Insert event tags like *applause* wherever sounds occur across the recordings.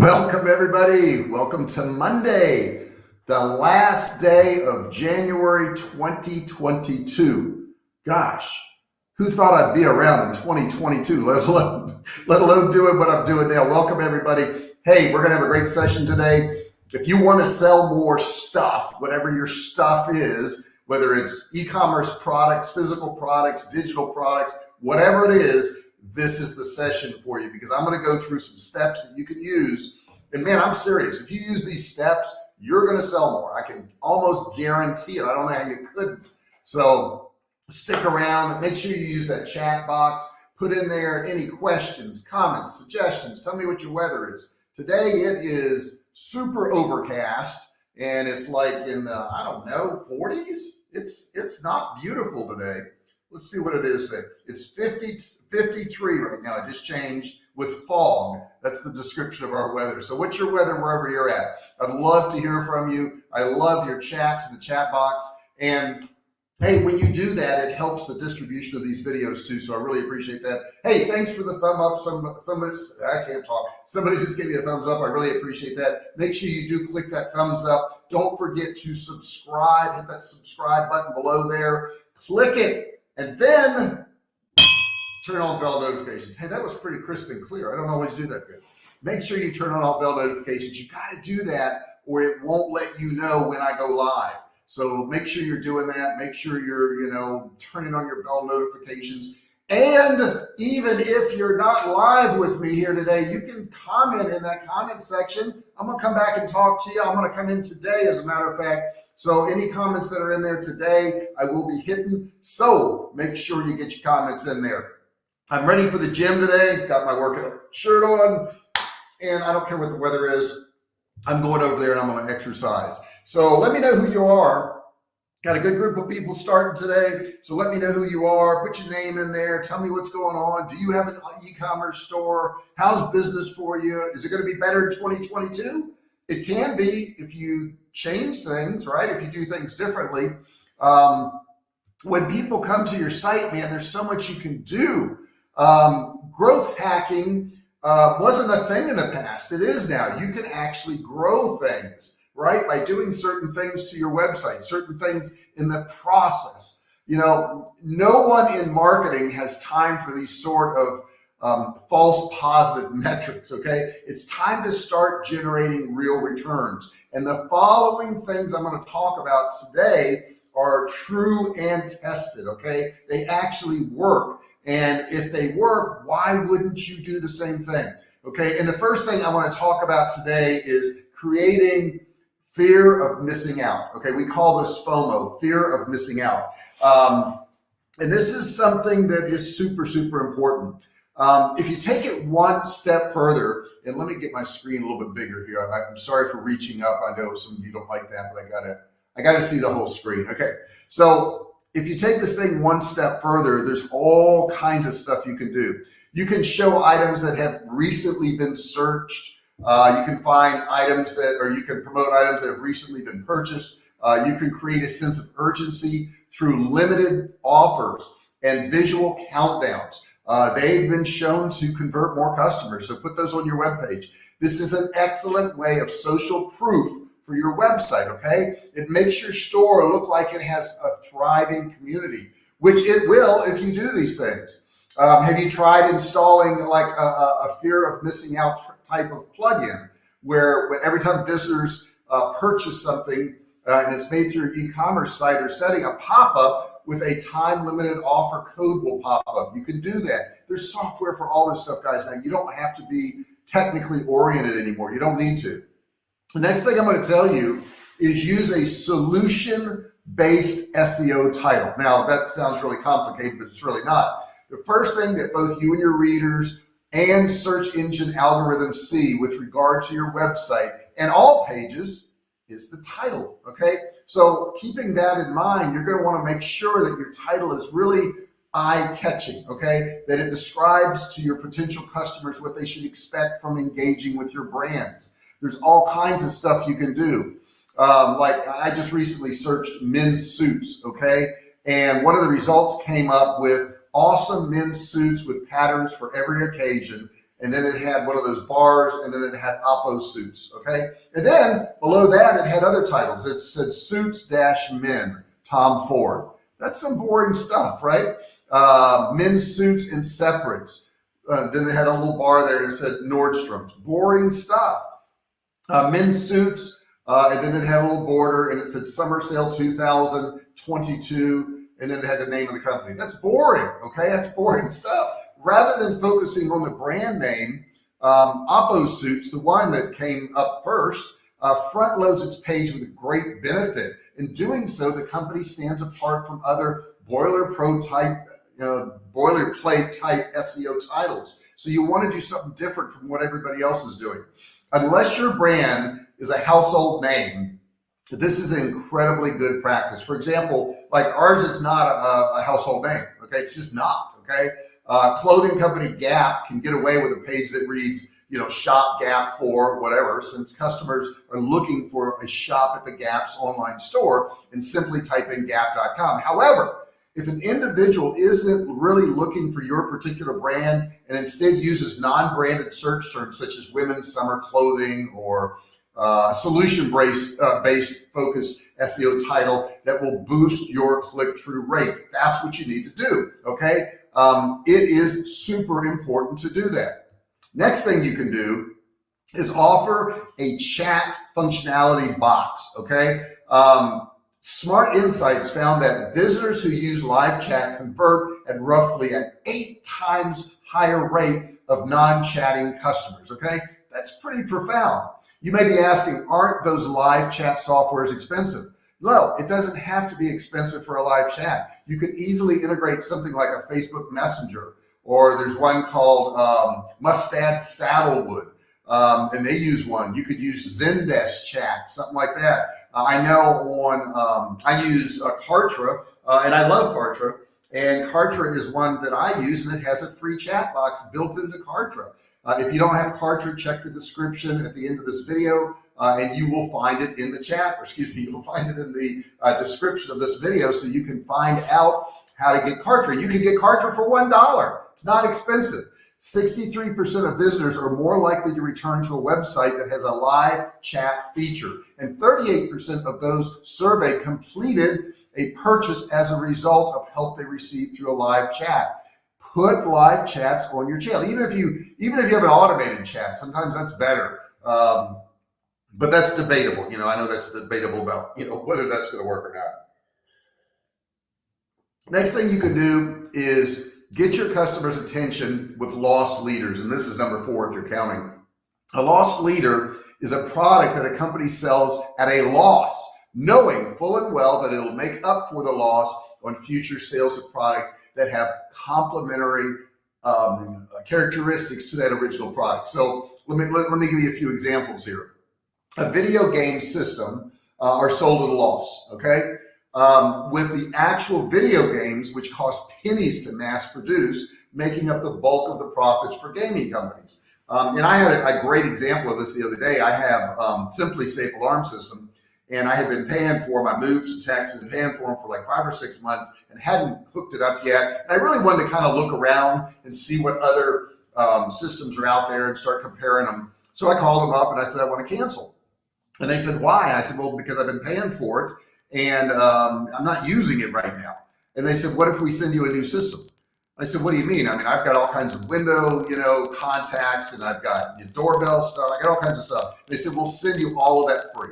Welcome, everybody. Welcome to Monday, the last day of January 2022. Gosh, who thought I'd be around in 2022, let alone, let alone doing what I'm doing now? Welcome, everybody. Hey, we're going to have a great session today. If you want to sell more stuff, whatever your stuff is, whether it's e-commerce products, physical products, digital products, whatever it is, this is the session for you because I'm going to go through some steps that you can use. And man, I'm serious. If you use these steps, you're going to sell more. I can almost guarantee it. I don't know how you couldn't. So stick around. Make sure you use that chat box. Put in there any questions, comments, suggestions. Tell me what your weather is. Today it is super overcast and it's like in the, I don't know, 40s. It's, it's not beautiful today. Let's see what it is today. It's 50, 53 right now. It just changed with fog. That's the description of our weather. So what's your weather wherever you're at? I'd love to hear from you. I love your chats in the chat box. And hey, when you do that, it helps the distribution of these videos too. So I really appreciate that. Hey, thanks for the thumb up. Some somebody, I can't talk. Somebody just gave me a thumbs up. I really appreciate that. Make sure you do click that thumbs up. Don't forget to subscribe. Hit that subscribe button below there. Click it and then turn on bell notifications. Hey, that was pretty crisp and clear. I don't always do that good. Make sure you turn on all bell notifications. You got to do that or it won't let you know when I go live. So make sure you're doing that. Make sure you're, you know, turning on your bell notifications. And even if you're not live with me here today, you can comment in that comment section. I'm going to come back and talk to you. I'm going to come in today, as a matter of fact, so any comments that are in there today, I will be hitting. So make sure you get your comments in there. I'm ready for the gym today. Got my workout shirt on and I don't care what the weather is. I'm going over there and I'm going to exercise. So let me know who you are. Got a good group of people starting today. So let me know who you are. Put your name in there. Tell me what's going on. Do you have an e-commerce store? How's business for you? Is it going to be better in 2022? It can be if you change things, right? If you do things differently. Um, when people come to your site, man, there's so much you can do. Um, growth hacking uh, wasn't a thing in the past. It is now. You can actually grow things, right? By doing certain things to your website, certain things in the process. You know, no one in marketing has time for these sort of um, false positive *laughs* metrics. Okay. It's time to start generating real returns. And the following things I'm going to talk about today are true and tested. Okay. They actually work. And if they work, why wouldn't you do the same thing? Okay. And the first thing I want to talk about today is creating fear of missing out. Okay. We call this FOMO, fear of missing out. Um, and this is something that is super, super important. Um, if you take it one step further, and let me get my screen a little bit bigger here. I, am sorry for reaching up. I know some of you don't like that, but I gotta, I gotta see the whole screen. Okay, so if you take this thing one step further, there's all kinds of stuff you can do. You can show items that have recently been searched. Uh, you can find items that, or you can promote items that have recently been purchased. Uh, you can create a sense of urgency through limited offers and visual countdowns. Uh, they've been shown to convert more customers. So put those on your webpage. This is an excellent way of social proof for your website. Okay. It makes your store look like it has a thriving community, which it will if you do these things. Um, have you tried installing like a, a, fear of missing out type of plugin where every time visitors uh, purchase something uh, and it's made through your e-commerce site or setting a pop-up with a time limited offer code will pop up. You can do that. There's software for all this stuff, guys. Now you don't have to be technically oriented anymore. You don't need to. The next thing I'm going to tell you is use a solution based SEO title. Now that sounds really complicated, but it's really not. The first thing that both you and your readers and search engine algorithms see with regard to your website and all pages is the title. Okay. So keeping that in mind, you're going to want to make sure that your title is really eye catching. Okay. That it describes to your potential customers what they should expect from engaging with your brands. There's all kinds of stuff you can do. Um, like I just recently searched men's suits. Okay. And one of the results came up with awesome men's suits with patterns for every occasion and then it had one of those bars, and then it had Oppo suits. Okay, and then below that it had other titles. It said Suits Dash Men, Tom Ford. That's some boring stuff, right? Uh, men's suits and separates. Uh, then it had a little bar there and it said Nordstrom's. Boring stuff. Uh, men's suits, uh, and then it had a little border and it said Summer Sale 2022, and then it had the name of the company. That's boring, okay? That's boring stuff. Rather than focusing on the brand name, um, Oppo Suits, the one that came up first, uh, front loads its page with a great benefit. In doing so, the company stands apart from other boiler pro type, uh, boilerplate type SEO titles. So you want to do something different from what everybody else is doing. Unless your brand is a household name, this is an incredibly good practice. For example, like ours is not a, a household name. Okay. It's just not. Okay. Uh, clothing company Gap can get away with a page that reads, you know, shop Gap for whatever, since customers are looking for a shop at the Gap's online store and simply type in gap.com. However, if an individual isn't really looking for your particular brand and instead uses non-branded search terms such as women's summer clothing or uh, solution based, uh, based focused SEO title that will boost your click-through rate. That's what you need to do. Okay. Um, it is super important to do that. Next thing you can do is offer a chat functionality box. Okay. Um, Smart Insights found that visitors who use live chat convert at roughly an eight times higher rate of non-chatting customers. Okay. That's pretty profound. You may be asking, aren't those live chat softwares expensive? No, it doesn't have to be expensive for a live chat. You could easily integrate something like a Facebook Messenger, or there's one called um, Mustad Saddlewood, um, and they use one. You could use Zendesk Chat, something like that. Uh, I know on, um, I use uh, Kartra, uh, and I love Kartra, and Kartra is one that I use, and it has a free chat box built into Kartra. Uh, if you don't have Kartra, check the description at the end of this video uh, and you will find it in the chat, or excuse me, *laughs* you'll find it in the uh, description of this video so you can find out how to get Kartra. You can get Kartra for $1. It's not expensive. 63% of visitors are more likely to return to a website that has a live chat feature. And 38% of those surveyed completed a purchase as a result of help they received through a live chat put live chats on your channel. Even if you, even if you have an automated chat, sometimes that's better. Um, but that's debatable. You know, I know that's debatable about, you know, *laughs* whether that's going to work or not. Next thing you can do is get your customers attention with loss leaders. And this is number four, if you're counting. A loss leader is a product that a company sells at a loss, knowing full and well that it'll make up for the loss on future sales of products that have complementary um, characteristics to that original product. So let me, let, let, me give you a few examples here. A video game system uh, are sold at a loss, okay? Um, with the actual video games, which cost pennies to mass produce, making up the bulk of the profits for gaming companies. Um, and I had a, a, great example of this the other day. I have um, SimpliSafe Alarm System and I had been paying for my move to Texas, paying for them for like five or six months and hadn't hooked it up yet. And I really wanted to kind of look around and see what other um, systems are out there and start comparing them. So I called them up and I said, I want to cancel. And they said, why? I said, well, because I've been paying for it and um, I'm not using it right now. And they said, what if we send you a new system? I said, what do you mean? I mean, I've got all kinds of window, you know, contacts and I've got doorbell stuff. I got all kinds of stuff. They said, we'll send you all of that free.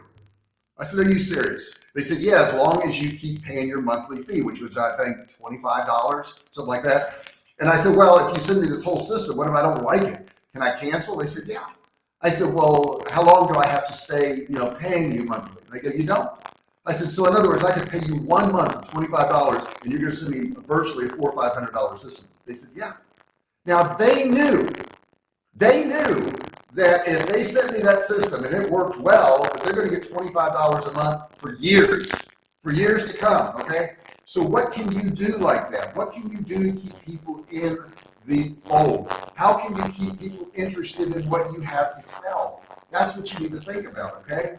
I said, are you serious? They said, yeah, as long as you keep paying your monthly fee, which was, I think, $25, something like that. And I said, well, if you send me this whole system, what if I don't like it? Can I cancel? They said, yeah. I said, well, how long do I have to stay, you know, paying you monthly? They go, you don't. I said, so in other words, I could pay you one month, $25, and you're going to send me virtually a four or $500 system. They said, yeah. Now they knew, they knew that if they sent me that system and it worked well, that they're going to get $25 a month for years, for years to come, okay? So what can you do like that? What can you do to keep people in the fold? How can you keep people interested in what you have to sell? That's what you need to think about, okay?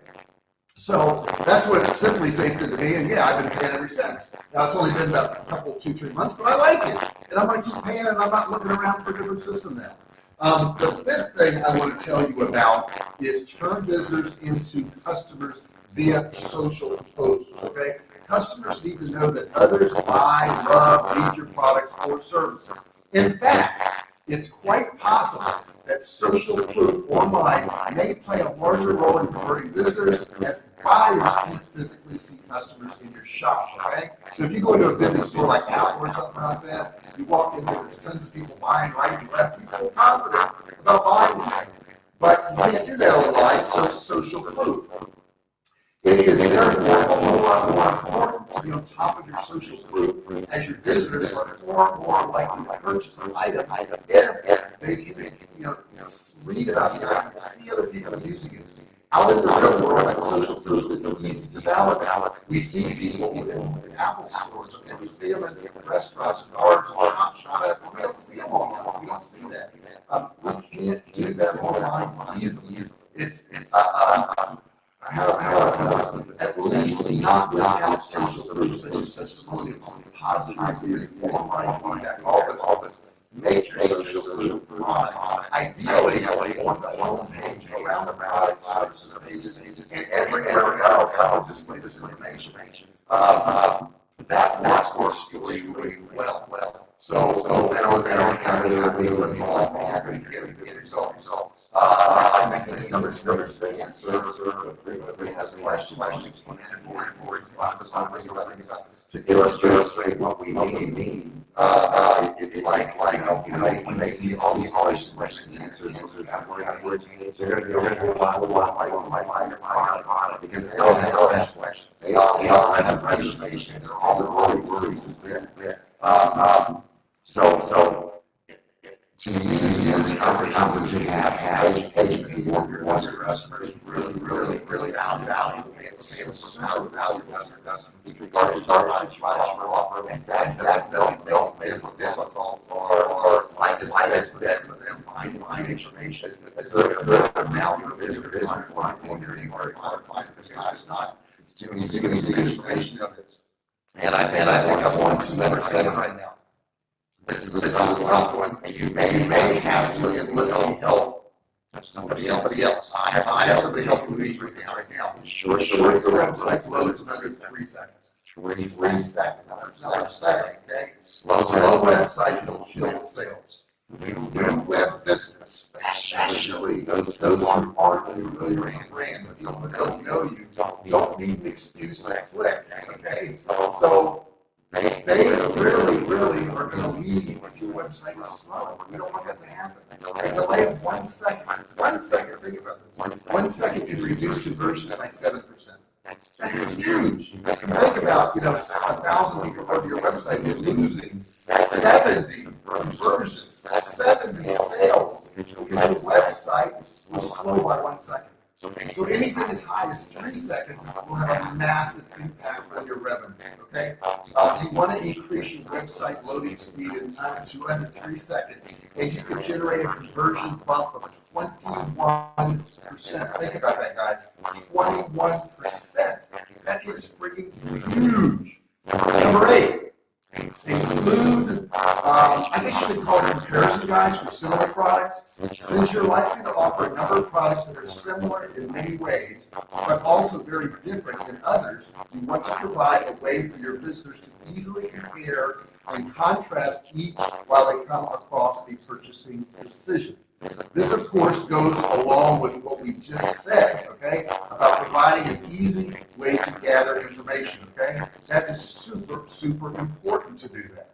So that's what SimpliSafe is to me, and yeah, I've been paying ever since. Now it's only been about a couple, two, three months, but I like it, and I'm going to keep paying, and I'm not looking around for a different system now. Um, the fifth thing I want to tell you about is turn visitors into customers via social posts, okay? Customers need to know that others buy, love, need your products or services. In fact, it's quite possible that social proof online may play a larger role in converting visitors as buyers can physically see customers in your shop, okay? So if you go into a busy store like Apple or something like that, you walk in there, there's tons of people buying right and left, you feel confident about buying anything. But you can't do that online, so social proof. It is therefore a whole lot more important to be on top of your social group as your visitors are far more likely to purchase an item if they can, they can, you know, read about the item, see other people using it. Out in the real world, that social proof isn't easy to validate. We see people in, in Apple stores, okay, we see them in restaurants, bars, shops, shop, we don't see them all, we don't see that. Um, we can't do that online easily. It's, it's, uh, um, positive reviews, online feedback, all this, all this. Make your social proof on, ideally, on the home page, around the product, services pages, and everywhere else, I'll display this information. Um, that, that's extremely well, well. So, so they don't, they don't have any, any, have any, have any, get, get results. Uh, next thing, number six, they answer, serve, everybody has questions, questions, to illustrate, what we mean, mean. Uh, uh, it's like, like, you know, when they see all these questions, questions, answers, answers, word, they're they're gonna go lot, a lot, like, like, like, like, because they all have, questions. They all, they all have information, they're all, they're all worries, they're, um, um, so, so, your customers really, really, really value, value, and sales, value, value, value, customers. With regard to our customer offer, and that, that, don't, don't make it difficult or, or like this, like for them, find, find information. It's, it's a good amount of visitor, visitor, one thing, they're hard, hard, find, because God is not, it's too easy, too easy information of it. And I, and I think I'm on to number seven right now. This is, this is a tough one, and you may, may have to listen, listen, help somebody, somebody else. I have, I have somebody helping me right now, right now. Sure, sure, the website loads in under three seconds. Three, three seconds, that's not saying, okay? Slow, slow websites will kill sales. New, web business, especially those, those who aren't familiar brand, brand, the people that don't know you, don't, don't need an excuse to click, okay? So, so they, they really, really are going to your website is slow. We don't want that to happen. A delay of one second, one second, think about this. One second can reduce conversions by seven percent. That's, that's huge. Think about, you know, a thousand people go to your website, you're losing seventy conversions, seventy sales. Because your website was slow by one second. So anything as high as three seconds will have a massive impact on your revenue, okay? Uh, you want to increase your website loading speed in time to under three seconds, and you could generate a conversion bump of twenty-one percent. Think about that, guys. Twenty-one percent. That is freaking huge. Number eight, include, um, I guess you could call it comparison guides for similar products. Since you're likely to offer a number of products that are similar in many ways, but also very different in others, you want to provide a way for your visitors to easily compare and contrast each while they come across the purchasing decision. This, of course, goes along with what we just said, okay, about providing an easy way to gather information, okay? That is super, super important to do that.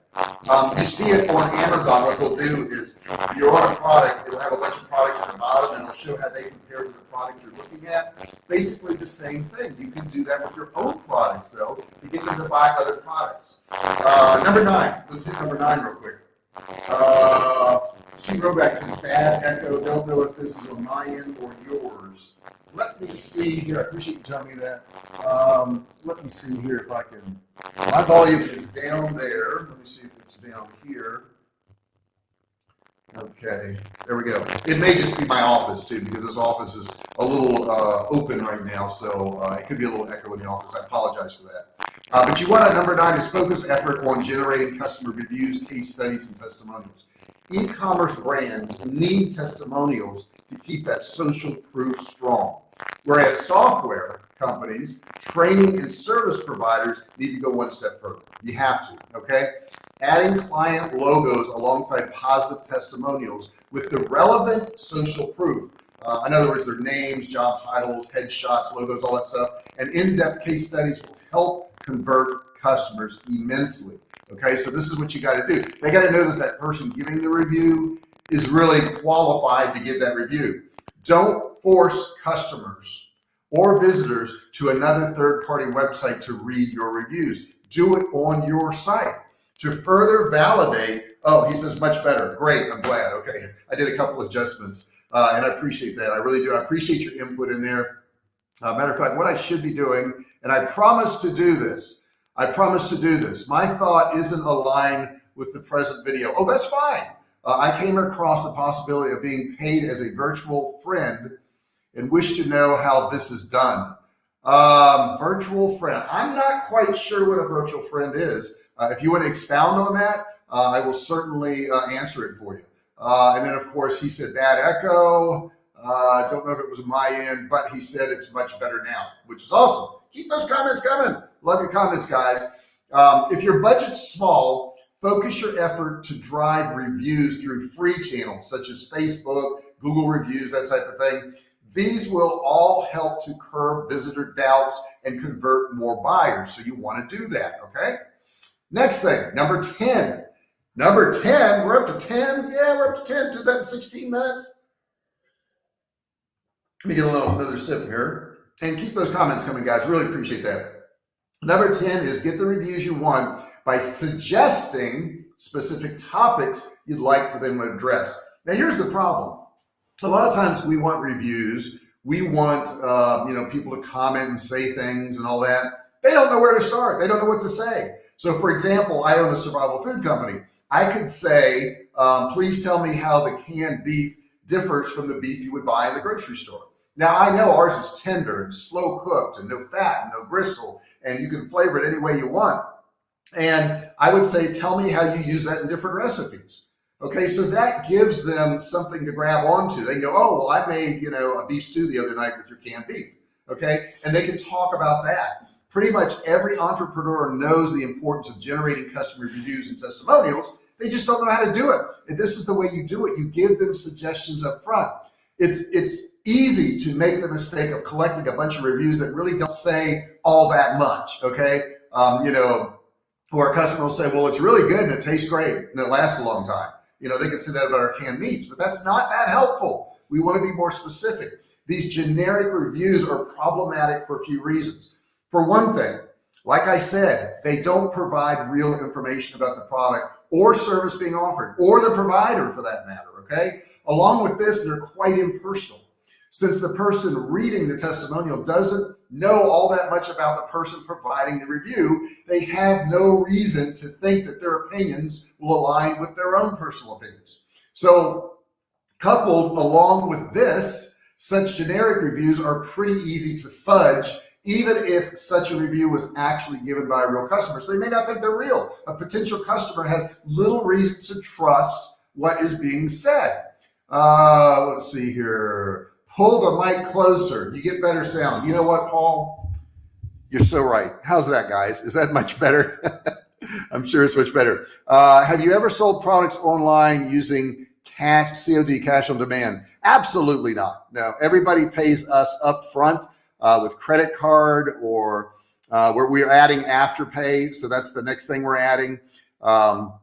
Um, you see it on Amazon, what they'll do is, if you're on a product, it'll have a bunch of products at the bottom, and it'll show how they compare to the product you're looking at. It's basically the same thing. You can do that with your own products, though, to get them to buy other products. Uh, number nine, let's hit number nine real quick. Uh, Steve Roback says bad echo. Don't know if this is on my end or yours. Let me see here. I appreciate you telling me that. Um, let me see here if I can. My volume is down there. Let me see if it's down here. Okay, there we go. It may just be my office too, because this office is a little uh, open right now, so uh, it could be a little echo in the office. I apologize for that. Uh, but you want a number nine is focus effort on generating customer reviews, case studies, and testimonials. e-commerce brands need testimonials to keep that social proof strong. Whereas software companies, training and service providers need to go one step further. You have to, okay? Adding client logos alongside positive testimonials with the relevant social proof. Uh, in other words, their names, job titles, headshots, logos, all that stuff, and in-depth case studies will help convert customers immensely. Okay, so this is what you got to do. They got to know that that person giving the review is really qualified to give that review. Don't force customers or visitors to another third-party website to read your reviews. Do it on your site to further validate. Oh, he says much better. Great, I'm glad. Okay, I did a couple adjustments, uh, and I appreciate that. I really do. I appreciate your input in there. Uh, matter of fact, what I should be doing, and I promise to do this. I promise to do this. My thought isn't aligned with the present video. Oh, that's fine. Uh, I came across the possibility of being paid as a virtual friend and wish to know how this is done. Um, virtual friend. I'm not quite sure what a virtual friend is. Uh, if you want to expound on that, uh, I will certainly uh, answer it for you. And then, of course, he said bad echo. I don't know if it was my end, but he said it's much better now, which is awesome. Keep those comments coming. Love your comments, guys. Um, if your budget's small, focus your effort to drive reviews through free channels such as Facebook, Google reviews, that type of thing. These will all help to curb visitor doubts and convert more buyers. So you want to do that. Okay. Next thing, number 10. Number 10, we're up to 10. Yeah, we're up to 10. Did that in 16 minutes. Let me get a little another sip here and keep those comments coming, guys. Really appreciate that. Number 10 is get the reviews you want by suggesting specific topics you'd like for them to address. Now, here's the problem. A lot of times we want reviews. We want, uh, you know, people to comment and say things and all that. They don't know where to start. They don't know what to say. So for example, I own a survival food company. I could say, um, please tell me how the canned beef differs from the beef you would buy in the grocery store. Now I know ours is tender and slow cooked and no fat and no gristle, and you can flavor it any way you want. And I would say, tell me how you use that in different recipes. Okay, so that gives them something to grab onto. They go, oh, well, I made, you know, a beef stew the other night with your canned beef. Okay, and they can talk about that. Pretty much every entrepreneur knows the importance of generating customer reviews and testimonials. They just don't know how to do it. And this is the way you do it. You give them suggestions up front. It's, it's easy to make the mistake of collecting a bunch of reviews that really don't say all that much. Okay. Um, you know, or a customer will say, well, it's really good and it tastes great and it lasts a long time. You know, they could say that about our canned meats, but that's not that helpful. We want to be more specific. These generic reviews are problematic for a few reasons. For one thing, like I said, they don't provide real information about the product or service being offered or the provider for that matter. Okay. Along with this, they're quite impersonal. Since the person reading the testimonial doesn't know all that much about the person providing the review, they have no reason to think that their opinions will align with their own personal opinions. So coupled along with this, such generic reviews are pretty easy to fudge even if such a review was actually given by a real customer. So they may not think they're real. A potential customer has little reason to trust what is being said. Uh, let's see here. Pull the mic closer. You get better sound. You know what, Paul? You're so right. How's that, guys? Is that much better? *laughs* I'm sure it's much better. Uh, have you ever sold products online using cash, COD, cash on demand? Absolutely not. No, everybody pays us up front uh, with credit card or uh, where we're adding afterpay. So that's the next thing we're adding. Um,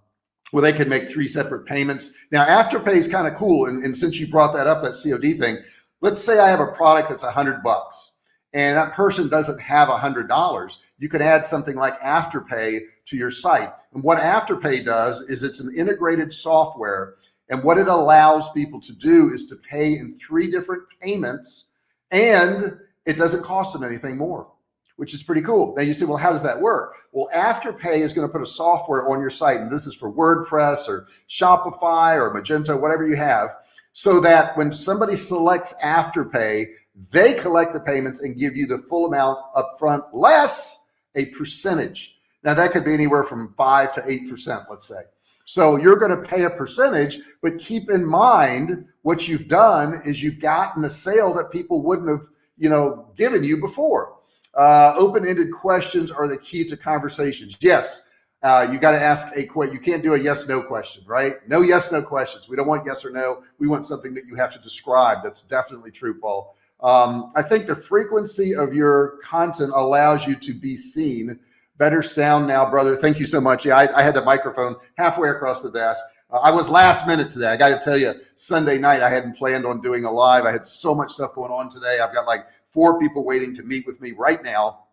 where they can make three separate payments. Now, afterpay is kind of cool. And, and since you brought that up, that COD thing, let's say I have a product that's a hundred bucks and that person doesn't have a hundred dollars. You could add something like Afterpay to your site. And what Afterpay does is it's an integrated software. And what it allows people to do is to pay in three different payments and it doesn't cost them anything more, which is pretty cool. Now you say, well, how does that work? Well, Afterpay is going to put a software on your site. And this is for WordPress or Shopify or Magento, whatever you have so that when somebody selects Afterpay, they collect the payments and give you the full amount upfront less a percentage. Now that could be anywhere from five to 8%, let's say. So you're going to pay a percentage, but keep in mind what you've done is you've gotten a sale that people wouldn't have, you know, given you before. Uh, open-ended questions are the key to conversations. Yes, uh, you got to ask a question. You can't do a yes, no question, right? No yes, no questions. We don't want yes or no. We want something that you have to describe. That's definitely true, Paul. Um, I think the frequency of your content allows you to be seen. Better sound now, brother. Thank you so much. Yeah, I, I had the microphone halfway across the desk. Uh, I was last minute today. I got to tell you, Sunday night, I hadn't planned on doing a live. I had so much stuff going on today. I've got like four people waiting to meet with me right now.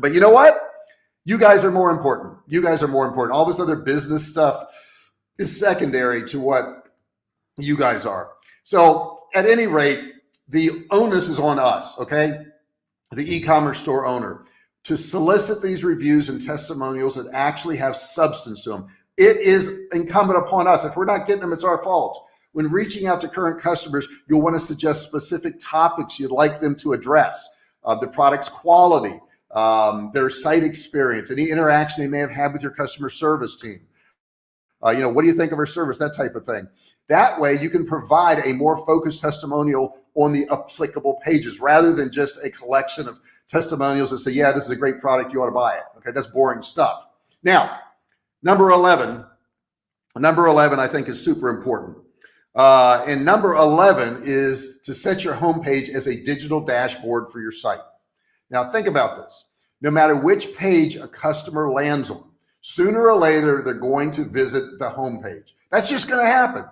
But you know what? You guys are more important. You guys are more important. All this other business stuff is secondary to what you guys are. So at any rate, the onus is on us, okay? The e-commerce store owner to solicit these reviews and testimonials that actually have substance to them. It is incumbent upon us. If we're not getting them, it's our fault. When reaching out to current customers, you'll want to suggest specific topics you'd like them to address. Uh, the product's quality, um, their site experience, any interaction they may have had with your customer service team. Uh, you know, what do you think of our service? That type of thing. That way you can provide a more focused testimonial on the applicable pages rather than just a collection of testimonials that say, yeah, this is a great product. You ought to buy it. Okay. That's boring stuff. Now, number 11, number 11, I think is super important. Uh, and number 11 is to set your homepage as a digital dashboard for your site. Now think about this. No matter which page a customer lands on, sooner or later, they're going to visit the homepage. That's just going to happen.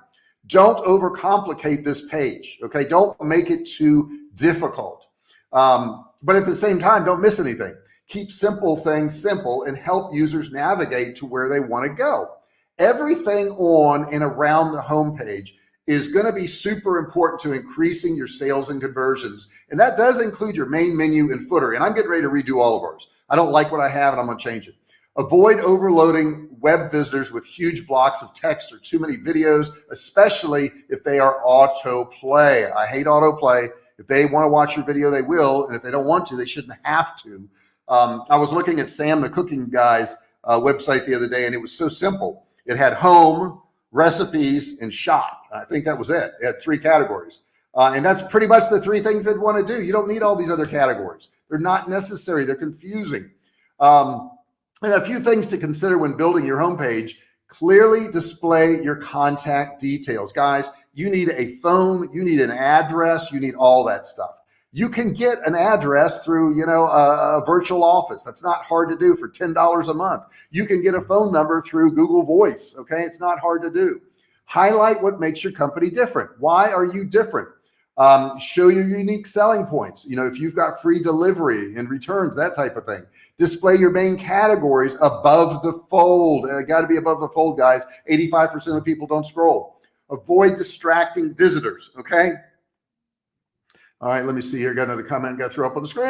Don't overcomplicate this page. Okay. Don't make it too difficult. Um, but at the same time, don't miss anything. Keep simple things simple and help users navigate to where they want to go. Everything on and around the homepage is going to be super important to increasing your sales and conversions. And that does include your main menu and footer. And I'm getting ready to redo all of ours. I don't like what I have and I'm going to change it. Avoid overloading web visitors with huge blocks of text or too many videos, especially if they are autoplay. I hate autoplay. If they want to watch your video, they will. And if they don't want to, they shouldn't have to. Um, I was looking at Sam, the cooking guy's uh, website the other day, and it was so simple. It had home, recipes, and shop. I think that was it. It had three categories. Uh, and that's pretty much the three things they'd want to do. You don't need all these other categories. They're not necessary. They're confusing. Um, and a few things to consider when building your homepage, clearly display your contact details. Guys, you need a phone, you need an address, you need all that stuff. You can get an address through, you know, a, a virtual office. That's not hard to do for $10 a month. You can get a phone number through Google Voice. Okay. It's not hard to do. Highlight what makes your company different. Why are you different? Um, show your unique selling points. You know, if you've got free delivery and returns, that type of thing. Display your main categories above the fold. It got to be above the fold, guys. 85% of people don't scroll. Avoid distracting visitors. Okay. All right, let me see here. Got another comment got throw up on the screen,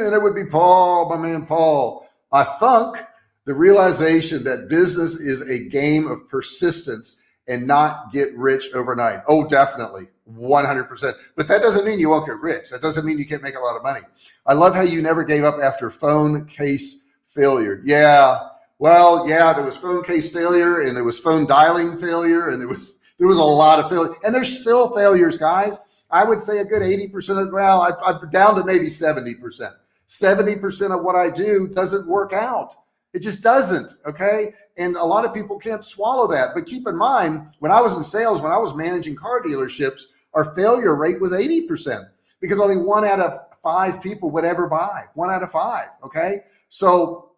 and it would be Paul, my man Paul. I think the realization that business is a game of persistence and not get rich overnight. Oh, definitely. 100%. But that doesn't mean you won't get rich. That doesn't mean you can't make a lot of money. I love how you never gave up after phone case failure. Yeah. Well, yeah, there was phone case failure and there was phone dialing failure and there was, there was a lot of failure and there's still failures, guys. I would say a good 80% of, well, I, I'm down to maybe 70%. 70% of what I do doesn't work out. It just doesn't. Okay. And a lot of people can't swallow that. But keep in mind, when I was in sales, when I was managing car dealerships, our failure rate was 80% because only one out of five people would ever buy. One out of five. Okay. So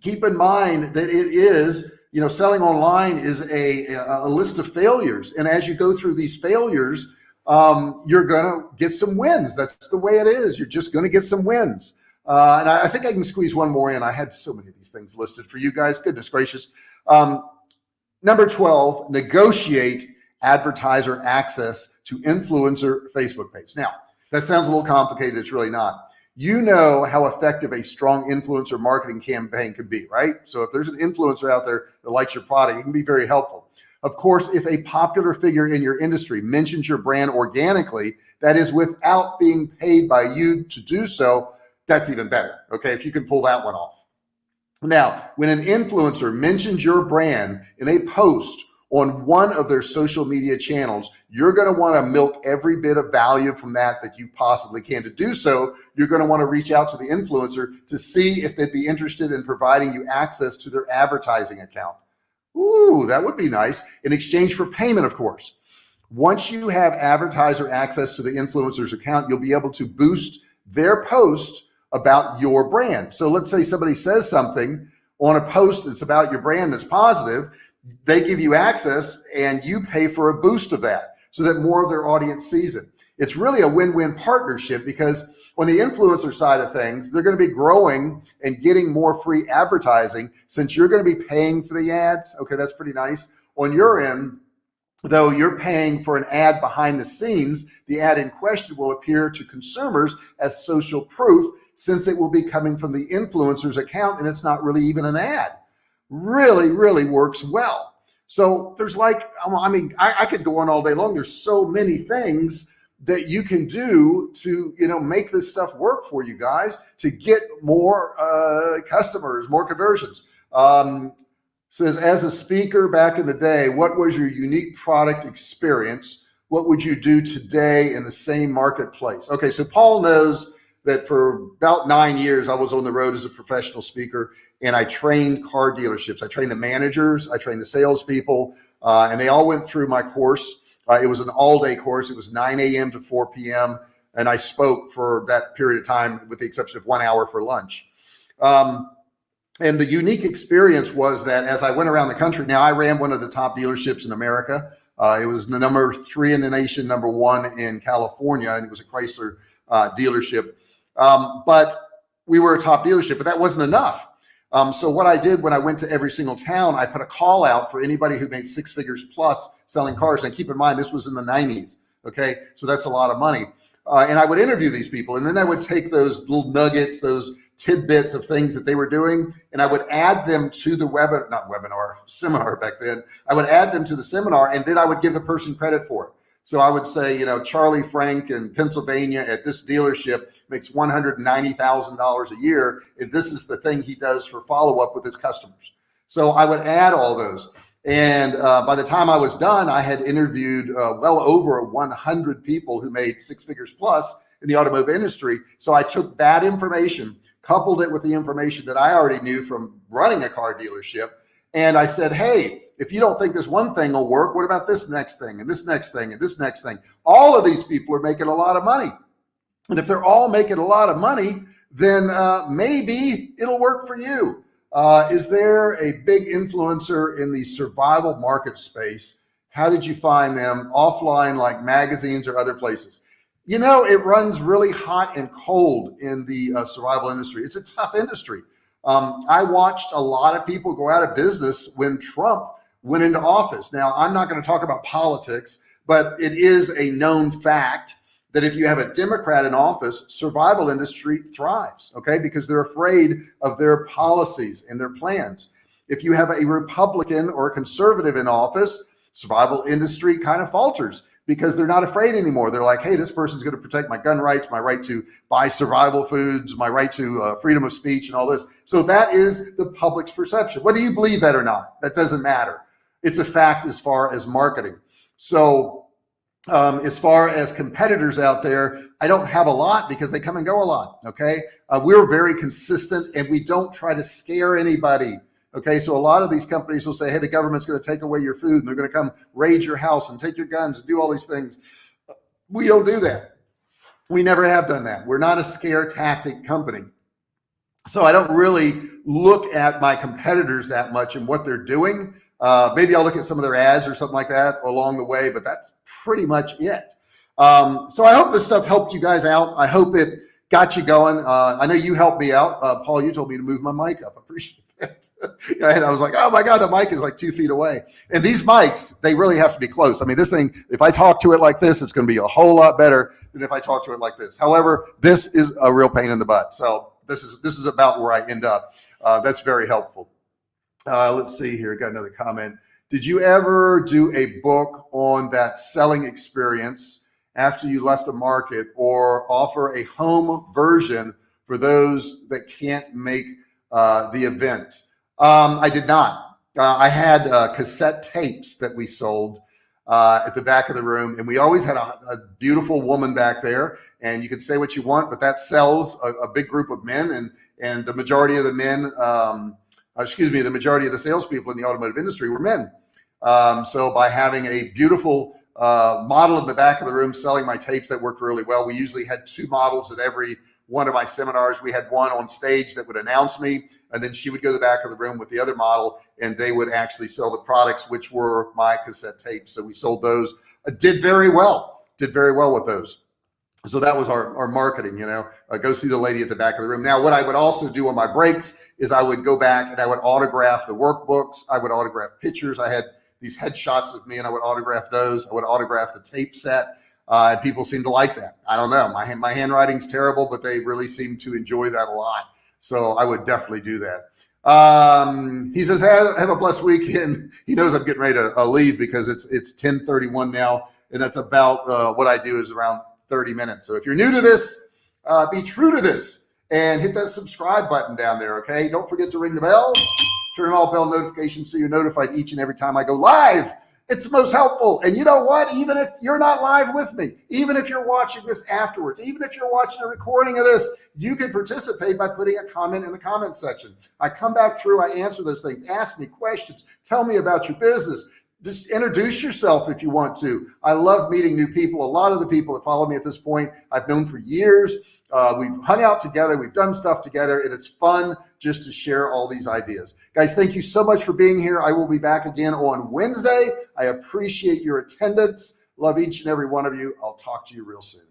keep in mind that it is, you know, selling online is a, a list of failures. And as you go through these failures, um, you're going to get some wins. That's the way it is. You're just going to get some wins. Uh, and I, I, think I can squeeze one more in. I had so many of these things listed for you guys. Goodness gracious. Um, number 12, negotiate advertiser access to influencer Facebook page. Now, that sounds a little complicated. It's really not. You know how effective a strong influencer marketing campaign can be, right? So if there's an influencer out there that likes your product, it can be very helpful. Of course, if a popular figure in your industry mentions your brand organically, that is without being paid by you to do so, that's even better. Okay. If you can pull that one off. Now, when an influencer mentions your brand in a post on one of their social media channels, you're going to want to milk every bit of value from that that you possibly can. To do so, you're going to want to reach out to the influencer to see if they'd be interested in providing you access to their advertising account. Ooh, that would be nice in exchange for payment, of course. Once you have advertiser access to the influencer's account, you'll be able to boost their post about your brand. So let's say somebody says something on a post that's about your brand that's positive, they give you access and you pay for a boost of that so that more of their audience sees it. It's really a win-win partnership because on the influencer side of things, they're going to be growing and getting more free advertising since you're going to be paying for the ads. Okay, that's pretty nice. On your end, though you're paying for an ad behind the scenes, the ad in question will appear to consumers as social proof since it will be coming from the influencer's account and it's not really even an ad. Really, really works well. So there's like, I mean, I, I could go on all day long. There's so many things that you can do to, you know, make this stuff work for you guys to get more uh, customers, more conversions. Um, says, as a speaker back in the day, what was your unique product experience? What would you do today in the same marketplace? Okay, so Paul knows that for about nine years, I was on the road as a professional speaker and I trained car dealerships. I trained the managers, I trained the salespeople, uh, and they all went through my course. Uh, it was an all day course. It was 9 a.m. to 4 p.m. And I spoke for that period of time with the exception of one hour for lunch. Um, and the unique experience was that as I went around the country, now I ran one of the top dealerships in America. Uh, it was the number three in the nation, number one in California, and it was a Chrysler uh, dealership. Um, but we were a top dealership, but that wasn't enough. Um, so what I did when I went to every single town, I put a call out for anybody who made six figures plus selling cars. And keep in mind, this was in the 90s. Okay. So that's a lot of money. Uh, and I would interview these people and then I would take those little nuggets, those tidbits of things that they were doing, and I would add them to the web, not webinar, seminar back then. I would add them to the seminar and then I would give the person credit for it. So I would say, you know, Charlie Frank in Pennsylvania at this dealership makes $190,000 a year. And this is the thing he does for follow up with his customers. So I would add all those. And uh, by the time I was done, I had interviewed uh, well over 100 people who made six figures plus in the automotive industry. So I took that information, coupled it with the information that I already knew from running a car dealership. And I said, Hey, if you don't think this one thing will work, what about this next thing and this next thing and this next thing? All of these people are making a lot of money. And if they're all making a lot of money, then uh, maybe it'll work for you. Uh, is there a big influencer in the survival market space? How did you find them offline, like magazines or other places? You know, it runs really hot and cold in the uh, survival industry. It's a tough industry. Um, I watched a lot of people go out of business when Trump went into office. Now, I'm not going to talk about politics, but it is a known fact that if you have a Democrat in office, survival industry thrives, okay? Because they're afraid of their policies and their plans. If you have a Republican or a conservative in office, survival industry kind of falters because they're not afraid anymore. They're like, hey, this person's going to protect my gun rights, my right to buy survival foods, my right to uh, freedom of speech and all this. So that is the public's perception. Whether you believe that or not, that doesn't matter it's a fact as far as marketing. So um, as far as competitors out there, I don't have a lot because they come and go a lot. Okay. Uh, we're very consistent and we don't try to scare anybody. Okay. So a lot of these companies will say, Hey, the government's going to take away your food and they're going to come raid your house and take your guns and do all these things. We don't do that. We never have done that. We're not a scare tactic company. So I don't really look at my competitors that much and what they're doing. Uh, maybe I'll look at some of their ads or something like that along the way, but that's pretty much it. Um, so I hope this stuff helped you guys out. I hope it got you going. Uh, I know you helped me out. Uh, Paul, you told me to move my mic up. I *laughs* appreciate that. and I was like, oh my God, the mic is like two feet away. And these mics, they really have to be close. I mean, this thing, if I talk to it like this, it's going to be a whole lot better than if I talk to it like this. However, this is a real pain in the butt. So this is, this is about where I end up. Uh, that's very helpful. Uh, let's see here. Got another comment. Did you ever do a book on that selling experience after you left the market or offer a home version for those that can't make uh, the event. Um, I did not. Uh, I had uh, cassette tapes that we sold uh, at the back of the room, and we always had a, a, beautiful woman back there. And you can say what you want, but that sells a, a big group of men, and and the majority of the men, um, uh, excuse me, the majority of the salespeople in the automotive industry were men. Um, so by having a beautiful uh, model in the back of the room selling my tapes that worked really well, we usually had two models at every one of my seminars. We had one on stage that would announce me, and then she would go to the back of the room with the other model, and they would actually sell the products, which were my cassette tapes. So we sold those, uh, did very well, did very well with those. So that was our, our marketing, you know, uh, go see the lady at the back of the room. Now, what I would also do on my breaks is I would go back and I would autograph the workbooks. I would autograph pictures. I had these headshots of me and I would autograph those. I would autograph the tape set. Uh, and people seem to like that. I don't know. My, my handwriting's terrible, but they really seem to enjoy that a lot. So I would definitely do that. Um, he says, have, have, a blessed weekend. *laughs* He knows I'm getting ready to uh, leave because it's, it's 1031 now. And that's about uh, what I do is around 30 minutes. So if you're new to this, uh, be true to this and hit that subscribe button down there. Okay. Don't forget to ring the bell, turn on all bell notifications so you're notified each and every time I go live it's most helpful. And you know what? Even if you're not live with me, even if you're watching this afterwards, even if you're watching a recording of this, you can participate by putting a comment in the comment section. I come back through, I answer those things, ask me questions, tell me about your business. Just introduce yourself if you want to. I love meeting new people. A lot of the people that follow me at this point, I've known for years. Uh, we've hung out together. We've done stuff together and it's fun just to share all these ideas. Guys, thank you so much for being here. I will be back again on Wednesday. I appreciate your attendance. Love each and every one of you. I'll talk to you real soon.